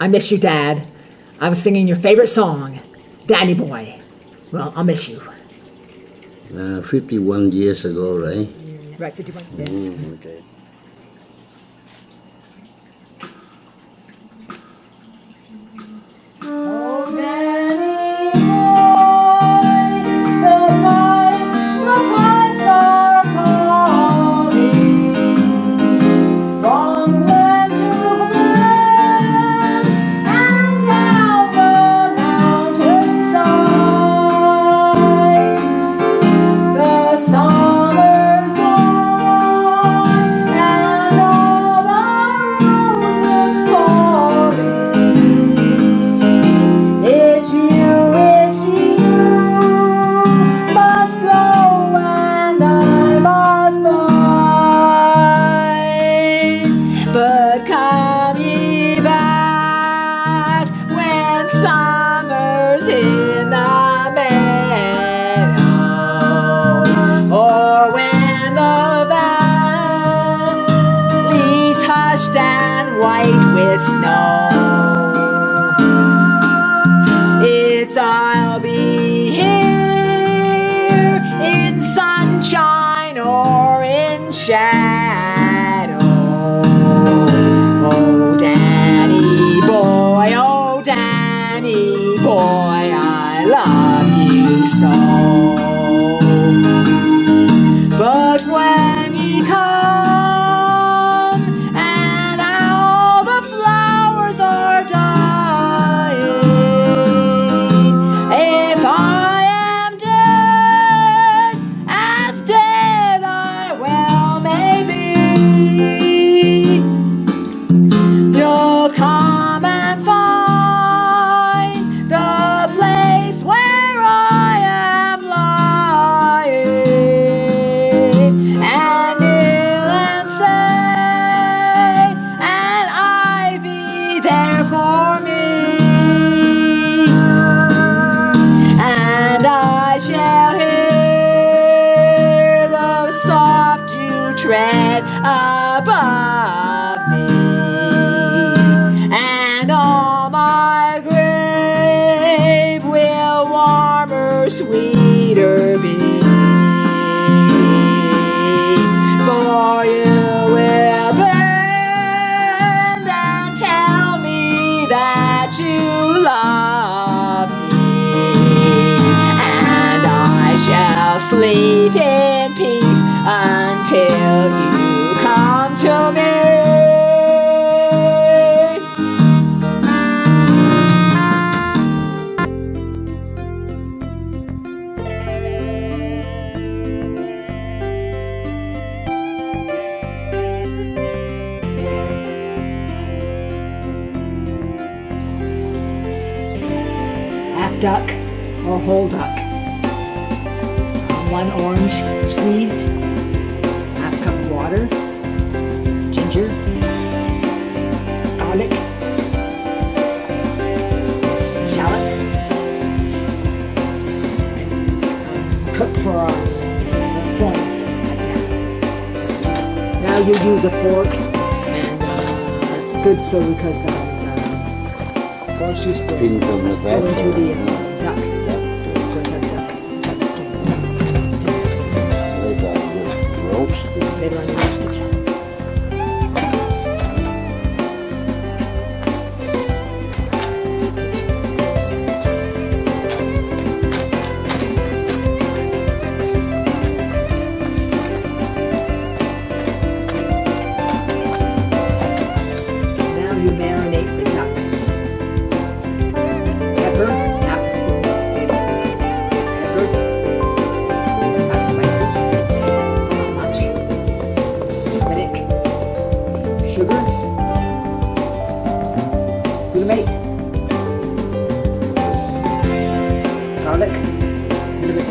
I miss you, Dad. I was singing your favorite song, Danny Boy. Well, I'll miss you. Uh, 51 years ago, right? Right, 51? Yes. Mm, okay. Tread above me, and all my grave will warmer, sweeter be. For you will bend and tell me that you love me, and I shall sleep peace until you come to me. Half duck or whole duck. One orange squeezed, water, ginger, garlic, shallots, and cook for uh, what's going. Now you use a fork, and uh, that's good so because the uh, orange juice will Pin from the back. go into the uh, uh, duck. 내려앉아 맛있겠죠. Glutamate, garlic, a little bit.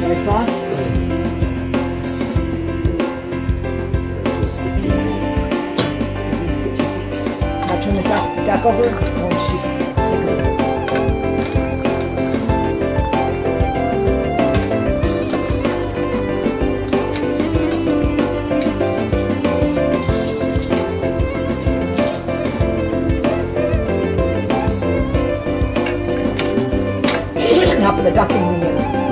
Soy sauce. Now turn the duck, duck the ducking union.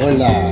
Voila.